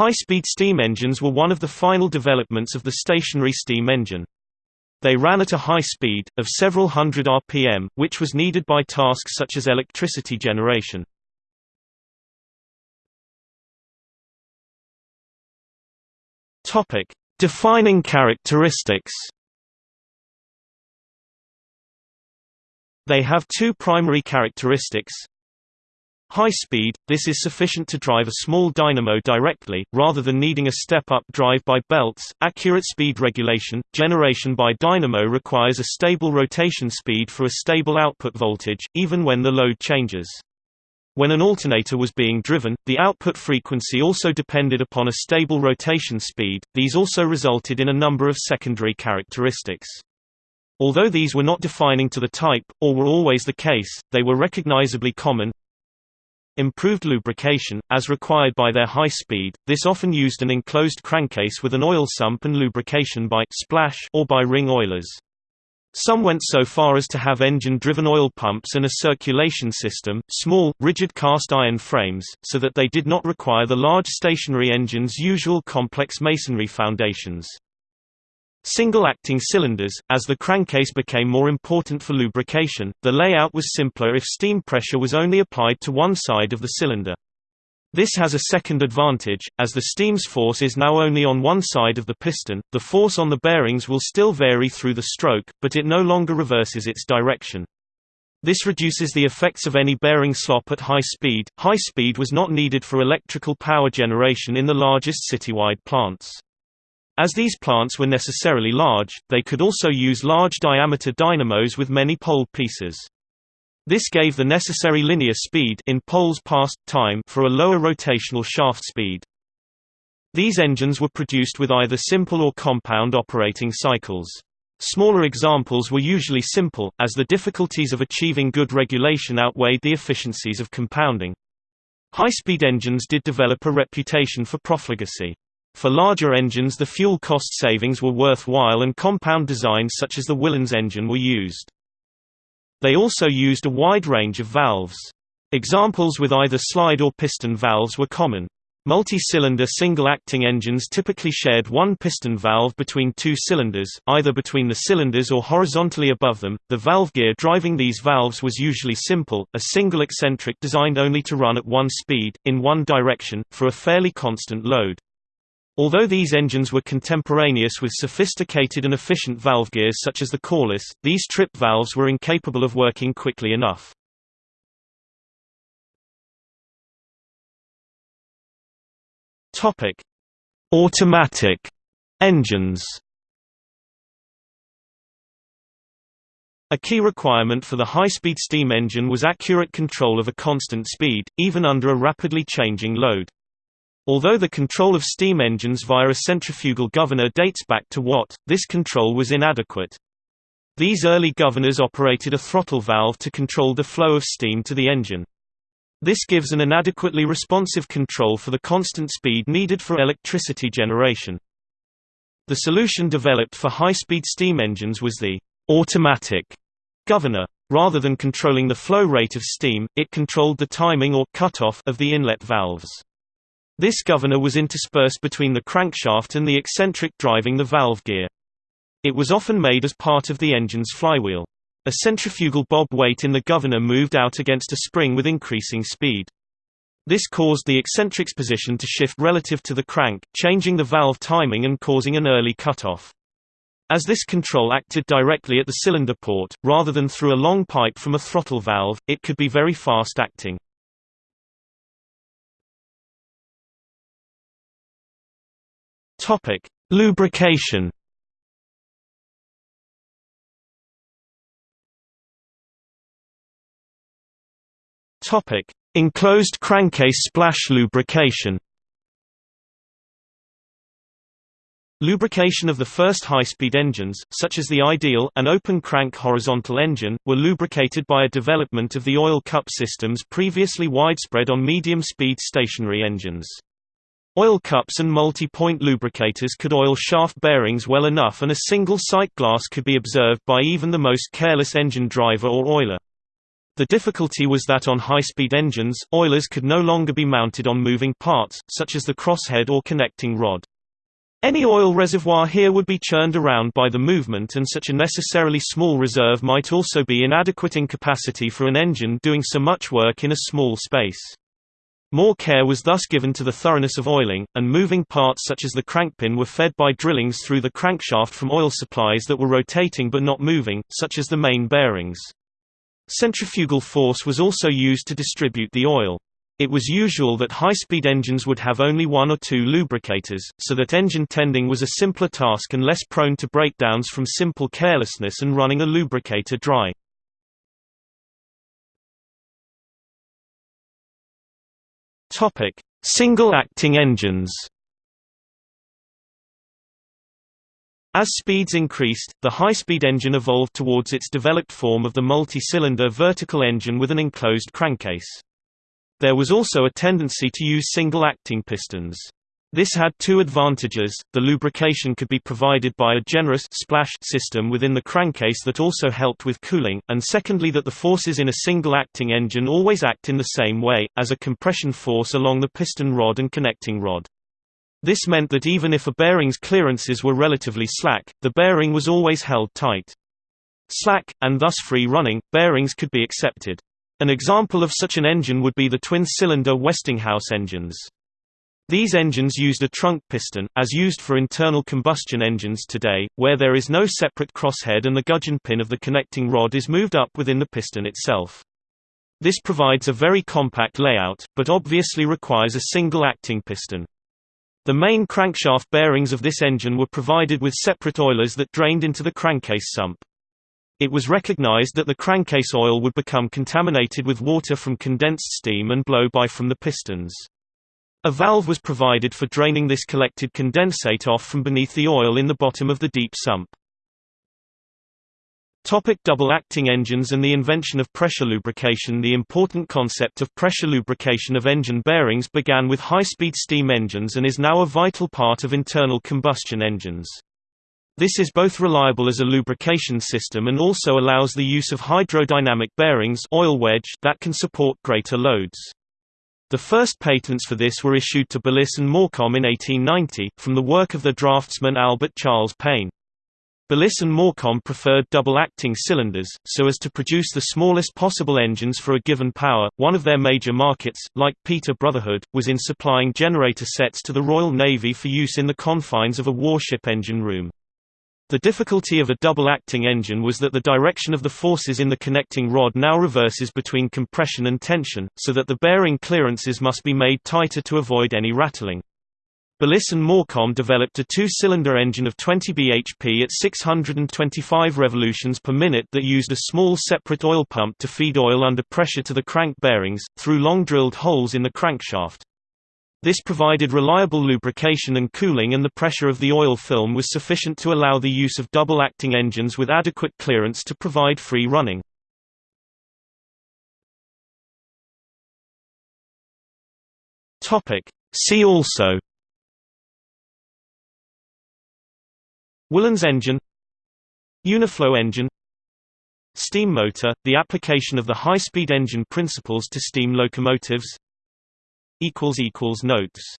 High-speed steam engines were one of the final developments of the stationary steam engine. They ran at a high speed, of several hundred rpm, which was needed by tasks such as electricity generation. Defining characteristics They have two primary characteristics. High speed – This is sufficient to drive a small dynamo directly, rather than needing a step-up drive by belts. Accurate speed regulation – Generation by dynamo requires a stable rotation speed for a stable output voltage, even when the load changes. When an alternator was being driven, the output frequency also depended upon a stable rotation speed. These also resulted in a number of secondary characteristics. Although these were not defining to the type, or were always the case, they were recognizably common. Improved lubrication, as required by their high speed, this often used an enclosed crankcase with an oil sump and lubrication by splash or by ring oilers. Some went so far as to have engine-driven oil pumps and a circulation system, small, rigid cast iron frames, so that they did not require the large stationary engine's usual complex masonry foundations. Single-acting cylinders, as the crankcase became more important for lubrication, the layout was simpler if steam pressure was only applied to one side of the cylinder. This has a second advantage, as the steam's force is now only on one side of the piston, the force on the bearings will still vary through the stroke, but it no longer reverses its direction. This reduces the effects of any bearing slop at high speed. High speed was not needed for electrical power generation in the largest citywide plants. As these plants were necessarily large, they could also use large diameter dynamos with many pole pieces. This gave the necessary linear speed in poles past time for a lower rotational shaft speed. These engines were produced with either simple or compound operating cycles. Smaller examples were usually simple, as the difficulties of achieving good regulation outweighed the efficiencies of compounding. High-speed engines did develop a reputation for profligacy. For larger engines the fuel cost savings were worthwhile and compound designs such as the Willans engine were used. They also used a wide range of valves. Examples with either slide or piston valves were common. Multi-cylinder single-acting engines typically shared one piston valve between two cylinders, either between the cylinders or horizontally above them. The valve gear driving these valves was usually simple, a single eccentric designed only to run at one speed, in one direction, for a fairly constant load. Although these engines were contemporaneous with sophisticated and efficient valve gears such as the Corliss, these trip valves were incapable of working quickly enough. Topic: Automatic engines. A key requirement for the high-speed steam engine was accurate control of a constant speed, even under a rapidly changing load. Although the control of steam engines via a centrifugal governor dates back to Watt, this control was inadequate. These early governors operated a throttle valve to control the flow of steam to the engine. This gives an inadequately responsive control for the constant speed needed for electricity generation. The solution developed for high-speed steam engines was the automatic governor. Rather than controlling the flow rate of steam, it controlled the timing or cutoff of the inlet valves. This governor was interspersed between the crankshaft and the eccentric driving the valve gear. It was often made as part of the engine's flywheel. A centrifugal bob weight in the governor moved out against a spring with increasing speed. This caused the eccentric's position to shift relative to the crank, changing the valve timing and causing an early cutoff. As this control acted directly at the cylinder port, rather than through a long pipe from a throttle valve, it could be very fast acting. Topic: Lubrication. Topic: Enclosed crankcase splash lubrication. Lubrication of the first high-speed engines, such as the ideal an open-crank horizontal engine, were lubricated by a development of the oil cup systems previously widespread on medium-speed stationary engines. Oil cups and multi-point lubricators could oil shaft bearings well enough and a single sight glass could be observed by even the most careless engine driver or oiler. The difficulty was that on high-speed engines, oilers could no longer be mounted on moving parts, such as the crosshead or connecting rod. Any oil reservoir here would be churned around by the movement and such a necessarily small reserve might also be inadequate in capacity for an engine doing so much work in a small space. More care was thus given to the thoroughness of oiling, and moving parts such as the crankpin were fed by drillings through the crankshaft from oil supplies that were rotating but not moving, such as the main bearings. Centrifugal force was also used to distribute the oil. It was usual that high-speed engines would have only one or two lubricators, so that engine tending was a simpler task and less prone to breakdowns from simple carelessness and running a lubricator dry. Single-acting engines As speeds increased, the high-speed engine evolved towards its developed form of the multi-cylinder vertical engine with an enclosed crankcase. There was also a tendency to use single-acting pistons. This had two advantages, the lubrication could be provided by a generous splash system within the crankcase that also helped with cooling, and secondly that the forces in a single-acting engine always act in the same way, as a compression force along the piston rod and connecting rod. This meant that even if a bearing's clearances were relatively slack, the bearing was always held tight. Slack, and thus free-running, bearings could be accepted. An example of such an engine would be the twin-cylinder Westinghouse engines. These engines used a trunk piston, as used for internal combustion engines today, where there is no separate crosshead and the gudgeon pin of the connecting rod is moved up within the piston itself. This provides a very compact layout, but obviously requires a single acting piston. The main crankshaft bearings of this engine were provided with separate oilers that drained into the crankcase sump. It was recognized that the crankcase oil would become contaminated with water from condensed steam and blow-by from the pistons. A valve was provided for draining this collected condensate off from beneath the oil in the bottom of the deep sump. Topic double-acting engines and the invention of pressure lubrication The important concept of pressure lubrication of engine bearings began with high-speed steam engines and is now a vital part of internal combustion engines. This is both reliable as a lubrication system and also allows the use of hydrodynamic bearings oil wedge that can support greater loads. The first patents for this were issued to Belliss and Morcom in 1890, from the work of the draftsman Albert Charles Pain. Belliss and Morcom preferred double-acting cylinders, so as to produce the smallest possible engines for a given power. One of their major markets, like Peter Brotherhood, was in supplying generator sets to the Royal Navy for use in the confines of a warship engine room. The difficulty of a double-acting engine was that the direction of the forces in the connecting rod now reverses between compression and tension, so that the bearing clearances must be made tighter to avoid any rattling. Belliss and Morcom developed a two-cylinder engine of 20 bhp at 625 revolutions per minute that used a small separate oil pump to feed oil under pressure to the crank bearings, through long drilled holes in the crankshaft. This provided reliable lubrication and cooling and the pressure of the oil film was sufficient to allow the use of double-acting engines with adequate clearance to provide free running. See also. Willans engine. Uniflow engine. Steam motor, the application of the high-speed engine principles to steam locomotives Notes